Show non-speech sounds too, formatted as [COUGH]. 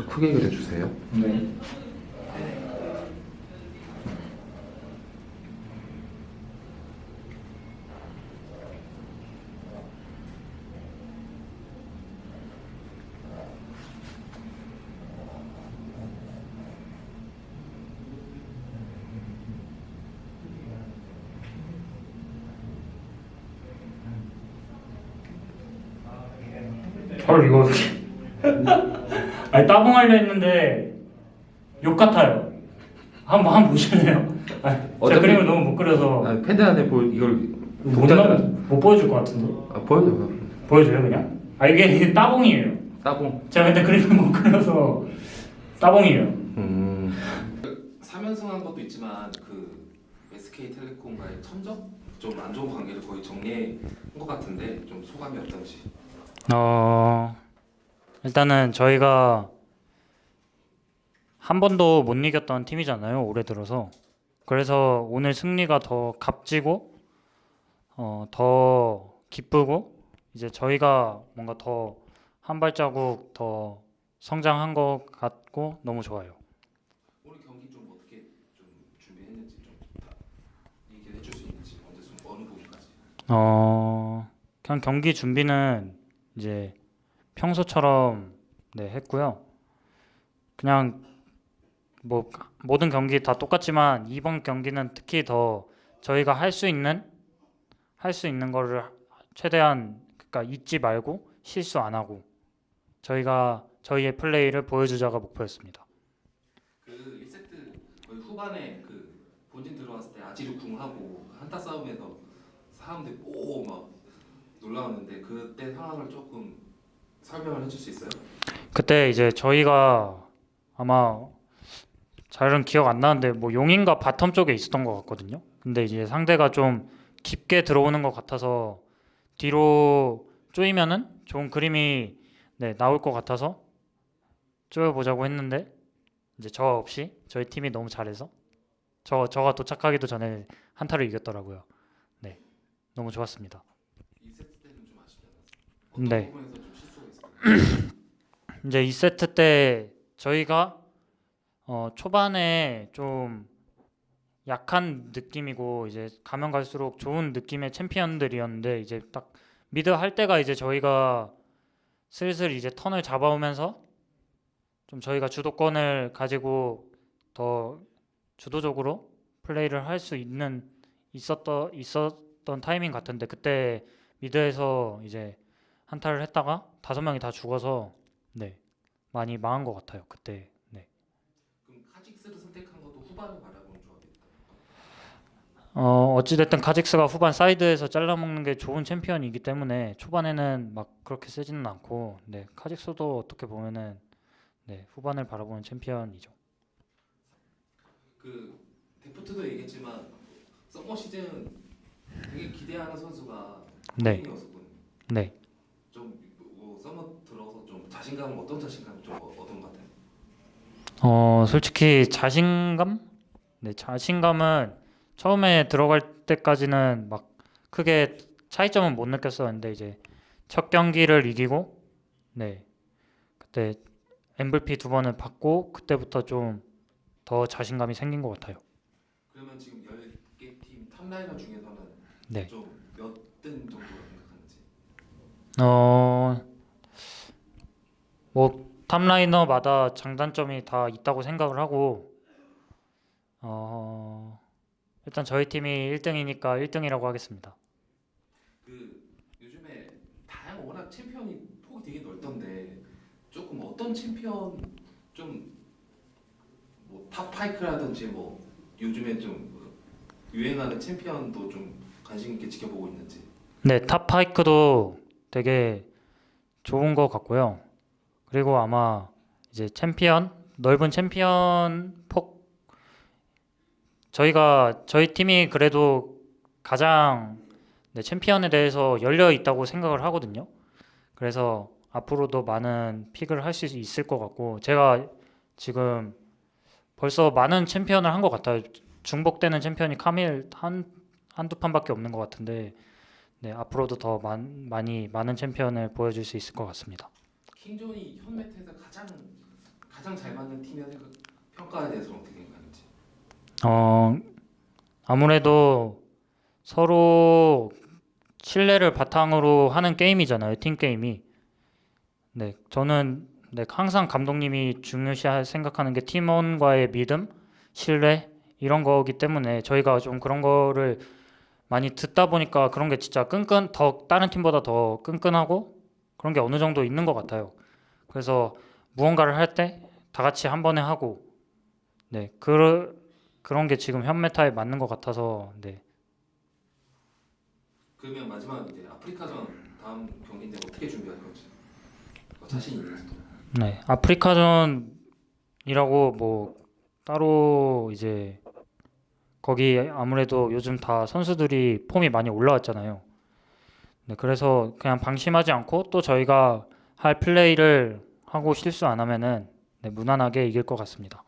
좀 크게 그려주세요. 네. 헐 이거 [LAUGHS] 아니 따봉하려 했는데 욕 같아요. 한번 한번 보실래요? 아니, 제가 그림을 너무 못 그려서 아, 패드 안에 보 이걸 못, 나- 못 보여줄 것 같은데 아, 보여줘요. 보여줘요 그냥? 아 이게 따봉이에요. 따봉. 제가 근데 그림을 못 그려서 따봉이에요. 음. 3연승 한 것도 있지만 그 SK텔레콤과의 천적 좀 안 좋은 관계를 거의 정리한 것 같은데 좀 소감이 어떤지. 어 일단은 저희가 한 번도 못 이겼던 팀이잖아요 올해 들어서 그래서 오늘 승리가 더 값지고 어, 더 기쁘고 이제 저희가 뭔가 더 한 발자국 더 성장한 것 같고 너무 좋아요. 오늘 경기 좀 어떻게 좀 준비했는지 좀 얘기를 해줄 수 있는지 언제 좀 어느 부분까지. 어 그냥 경기 준비는 이제 평소처럼 네 했고요. 그냥 뭐 모든 경기 다 똑같지만 이번 경기는 특히 더 저희가 할 수 있는 할 수 있는 거를 최대한 그러니까 잊지 말고 실수 안 하고 저희가 저희의 플레이를 보여주자가 목표였습니다. 그 1세트 거의 후반에 그 본진 들어왔을 때 아지르 궁하고 한타 싸움에서 사람들이 어 막 놀라웠는데 그때 상황을 조금 설명을 해줄 수 있어요? 그때 이제 저희가 아마 잘은 기억 안 나는데 뭐 용인가 바텀 쪽에 있었던 것 같거든요. 근데 이제 상대가 좀 깊게 들어오는 것 같아서 뒤로 쪼이면은 좋은 그림이 네, 나올 것 같아서 쪼여보자고 했는데 이제 저 없이 저희 팀이 너무 잘해서 저 저가 도착하기도 전에 한타를 이겼더라고요. 네, 너무 좋았습니다. 2세트 때는 좀 아쉽지 않았어요? 어떤 네. [CLEARS THROAT] 이제 2세트 때 저희가 어, 초반에 좀 약한 느낌이고 이제 가면 갈수록 좋은 느낌의 챔피언들이었는데 이제 딱 미드 할 때가 이제 저희가 슬슬 이제 턴을 잡아오면서 좀 저희가 주도권을 가지고 더 주도적으로 플레이를 할 수 있는 있었던 있었던 타이밍 같은데 그때 미드에서 이제 한타를 했다가 다섯 명이 다 죽어서 네 많이 망한 것 같아요 그때 네. 그럼 카직스를 선택한 것도 후반을 바라보는 조합이었다. 어 어찌됐든 카직스가 후반 사이드에서 잘라먹는 게 좋은 챔피언이기 때문에 초반에는 막 그렇게 세지는 않고 네 카직스도 어떻게 보면은 네 후반을 바라보는 챔피언이죠 그 데프트도 얘기했지만 서머 시즌 되게 기대하는 선수가 네. 네. 좀 뭐, 서머 들어서 좀 자신감 어떤 자신감 좀 어- 얻은 것 같아요. 어 솔직히 자신감? 네 자신감은 처음에 들어갈 때까지는 막 크게 차이점은 못 느꼈었는데 이제 첫 경기를 이기고 네 그때 MVP 두 번을 받고 그때부터 좀 더 자신감이 생긴 것 같아요. 그러면 지금 10개 팀 탑라이너 중에서는 네. 좀몇등 정도로 생각하는지. 어, 뭐 탑라이너마다 장단점이 다 있다고 생각을 하고 어, 일단 저희 팀이 1등이니까 1등이라고 하겠습니다. 그 요즘에 다양한 워낙 챔피언이 폭이 되게 넓던데 조금 어떤 챔피언 좀뭐 탑 파이크라든지 뭐 요즘에 좀 유행하는 챔피언도 좀 관심 있게 지켜보고 있는지. 네, 탑 파이크도 되게 좋은 것 같고요. 그리고 아마 이제 챔피언 넓은 챔피언 폭 저희가 저희 팀이 그래도 가장 네, 챔피언에 대해서 열려 있다고 생각을 하거든요. 그래서 앞으로도 많은 pick을 할 수 있을 것 같고 제가 지금 벌써 많은 챔피언을 한 것 같아요. 중복되는 챔피언이 카밀 한 한두 판밖에 없는 것 같은데 네, 앞으로도 더 많, 많이 많은 챔피언을 보여줄 수 있을 것 같습니다. 킹존이 현 메타에서 가장 가장 잘 맞는 팀의 그 평가에 대해서는 어떻게 생각하는지. 어 아무래도 서로 신뢰를 바탕으로 하는 게임이잖아요. 팀 게임이. 네, 저는 네, 항상 감독님이 중요시 생각하는 게 팀원과의 믿음, 신뢰 이런 거기 때문에 저희가 좀 그런 거를 많이 듣다 보니까 그런 게 진짜 끈끈 더 다른 팀보다 더 끈끈하고 그런 게 어느 정도 있는 것 같아요. 그래서 무언가를 할 때 다 같이 한 번에 하고 네, 그 그런 게 지금 현 메타에 맞는 것 같아서 네. 그러면 마지막 이제 아프리카전 다음 경기인데 어떻게 준비할 건지 어, 자신 있는지. 네, 아프리카전이라고 뭐 따로 이제 거기 아무래도 요즘 다 선수들이 폼이 많이 올라왔잖아요. 네, 그래서 그냥 방심하지 않고 또 저희가 할 플레이를 하고 실수 안 하면은 네, 무난하게 이길 것 같습니다.